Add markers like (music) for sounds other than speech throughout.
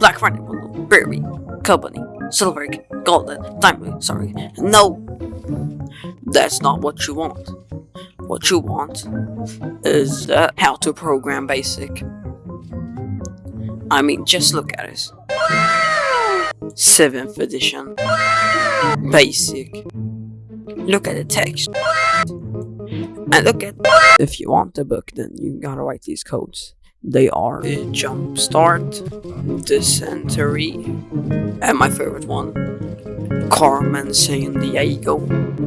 Black Friday Berry, Company, Silver, Golden, Diamond, sorry. No! That's not what you want. What you want is uh, how to program basic. I mean, just look at it. 7th edition. Basic. Look at the text. And look at if you want the book then you gotta write these codes. They are Jumpstart, Dysentery, and my favorite one, Carmen Sandiego,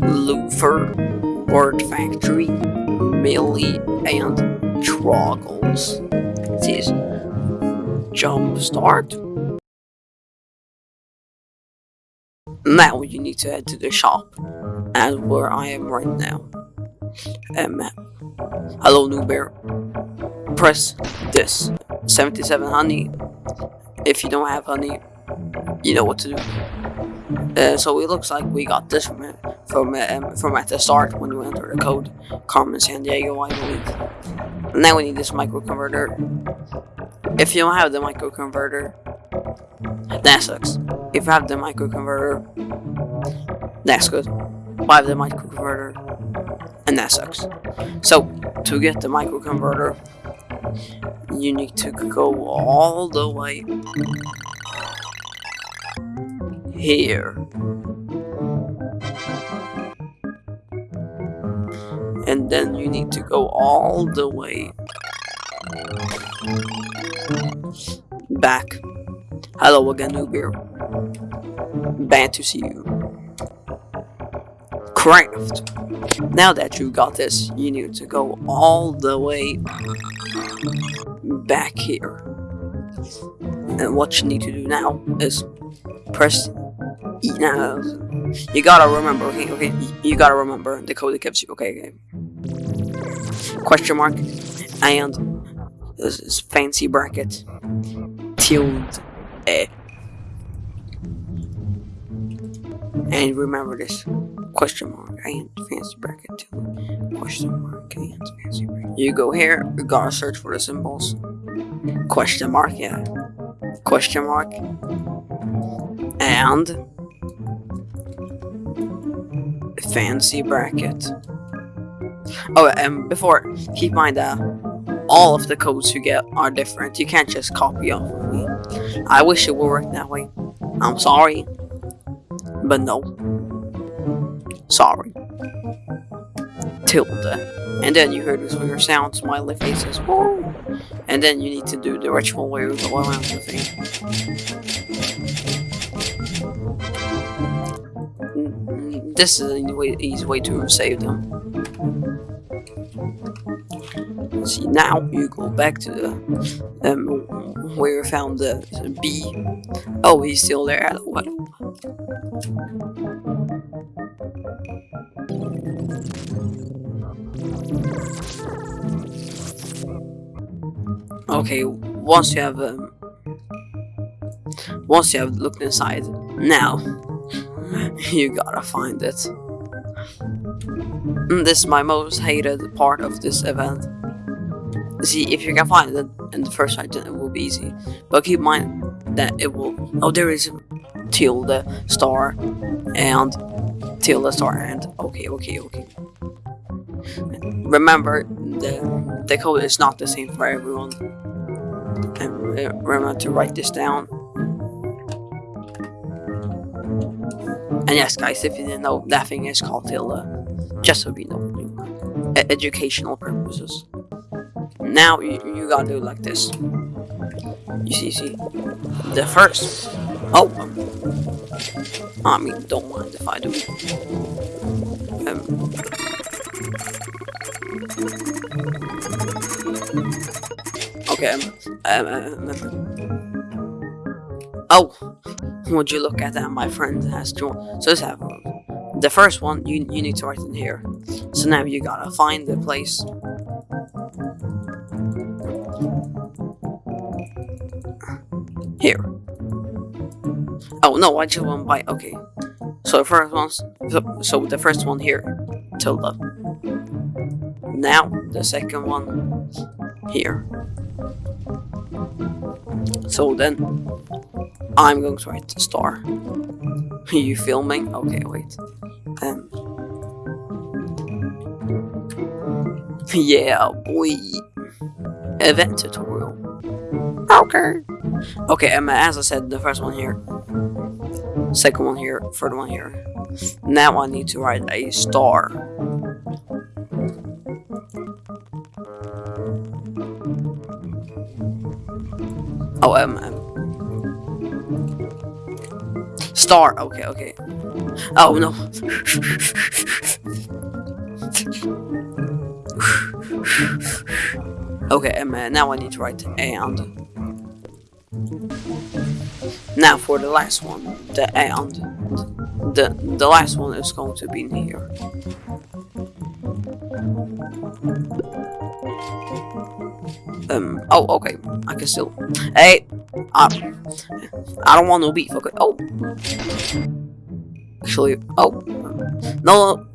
Luther, Word Factory, Millie, and Troggles. This is Jumpstart. Now you need to head to the shop, and where I am right now. Um, hello, new bear. Press this. 77 honey. If you don't have honey, you know what to do. Uh, so it looks like we got this from from um, from at the start when we enter the code. Carmen Sandiego, I believe. Now we need this microconverter. If you don't have the microconverter, that sucks. If you have the microconverter, that's good. But I have the microconverter, and that sucks. So, to get the microconverter, you need to go all the way here. And then you need to go all the way back. Hello again, Uber. Bad to see you. Craft. Now that you've got this, you need to go all the way back here. And what you need to do now is press E now. You gotta remember, okay, okay, you gotta remember the code it gives you, okay, okay. Question mark, and this is fancy bracket, tilde, eh. And remember this, question mark, and fancy bracket, tilde, question mark, and fancy bracket. You go here, you gotta search for the symbols. Question mark, yeah. Question mark. And fancy bracket. Oh, and before, keep in mind that all of the codes you get are different. You can't just copy off of me. I wish it would work that way. I'm sorry. But no. Sorry. Tilde. And then you hear this weird sound, smiley faces. Woo! And then you need to do the ritual where you go around the thing. Mm, This is an easy way to save them. See, now you go back to the um, where you found the, the bee. Oh, he's still there. Hello, hello. Okay, once you have um, once you have looked inside, now (laughs) you gotta find it. Mm, This is my most hated part of this event. See, if you can find it in the first then it will be easy. But keep in mind that it will. Oh, there is a tilde star and star and. Okay, okay, okay. Remember, the the code is not the same for everyone. And uh, remember to write this down. And yes, guys, if you didn't know, that thing is called tilde. Just so you know, educational purposes. Now you, you gotta do like this. You see, see, the first. Oh, I mean, don't mind if I do. Um, okay. Um, um, um, oh, would you look at that? My friend has joined. So this have The first one you you need to write in here. So now you gotta find the place. Here. Oh no, I just went by. Okay. So the first one. So, the first one here, tilde. Now the second one here. So then I'm going to write star. (laughs) you filming? Okay, wait. Um. Yeah, boy. Event tutorial. Okay. Okay, um, as I said, the first one here. Second one here, third one here. Now I need to write a star. Oh, um, um. Star, okay, okay. Oh, no. (laughs) okay, um, uh, now I need to write and. Now for the last one, the and. The, the last one is going to be here. Um, oh, okay, I can still, hey, I, I don't want no beef, okay, oh, actually, oh, no,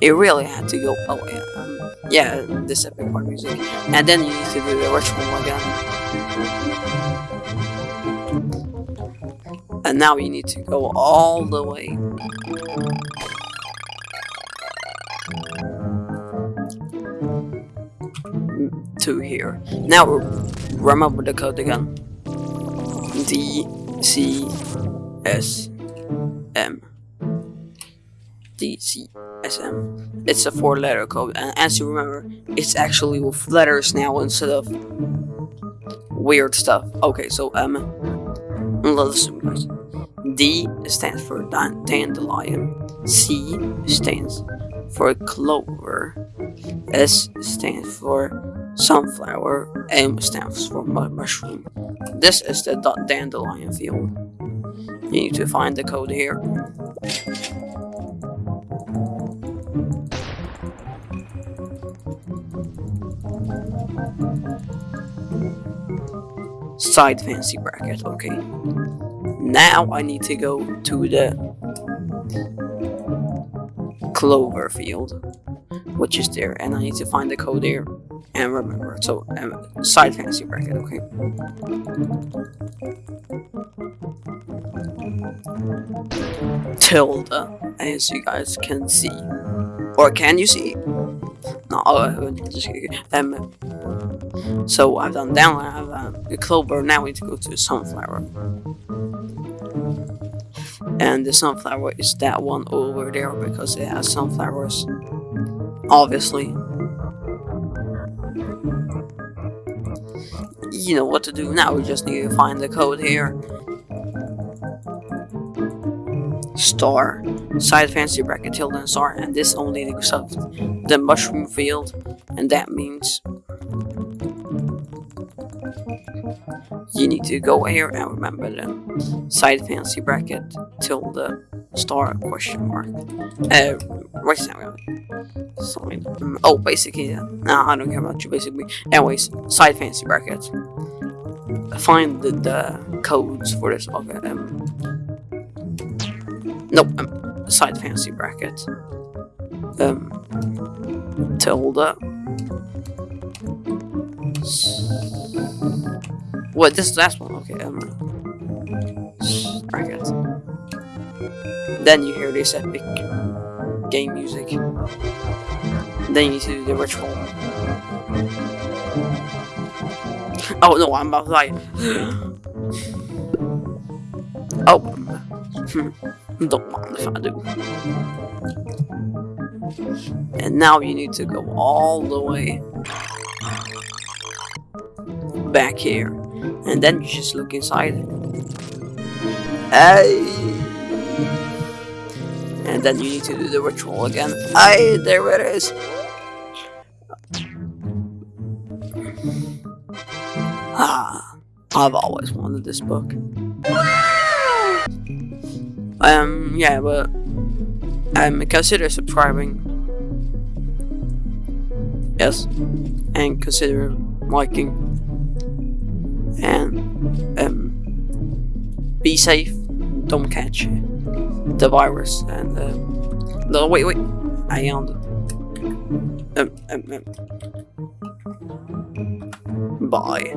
it really had to go, oh, yeah, um, yeah, this epic part music, and then you need to do the ritual again. And now you need to go all the way to here. Now remember the code again. D C S M D C S M. It's a four letter code and as you remember it's actually with letters now instead of weird stuff. Okay, so um listen guys. D stands for dandelion. C stands for clover. S stands for sunflower. M stands for mushroom. This is the dandelion field. You need to find the code here. Side fancy bracket, okay. Now I need to go to the clover field, which is there, and I need to find the code there and remember. So, um, side fancy bracket, okay. Tilde, as you guys can see, or can you see? No, uh, just um. So I've done down, I have um, the clover. Now we need to go to sunflower and the sunflower is that one over there because it has sunflowers obviously. You know what to do now. We just need to find the code here. Star side fancy bracket tilde and star and this only up the mushroom field. And that means you need to go here and remember the side fancy bracket till the star question mark. Uh, right now, side. Um, oh, basically, yeah. Nah, I don't care about you. Basically, anyways, side fancy bracket. Find the, the codes for this. Okay. Um, nope. Um, side fancy bracket. Um, tilde. What? This last one? Okay, um, bracket. Then you hear this epic game music. Then you do the ritual. Oh no, I'm about to die. (gasps) oh. (laughs) Don't mind if I do. And now you need to go all the way back here. And then you just look inside. Hey! And then you need to do the ritual again. Hey, there it is! Ah, I've always wanted this book. Um, yeah, but um, consider subscribing. Yes, and consider liking and um, be safe. Don't catch the virus and uh, no wait wait I am um, um, um, bye.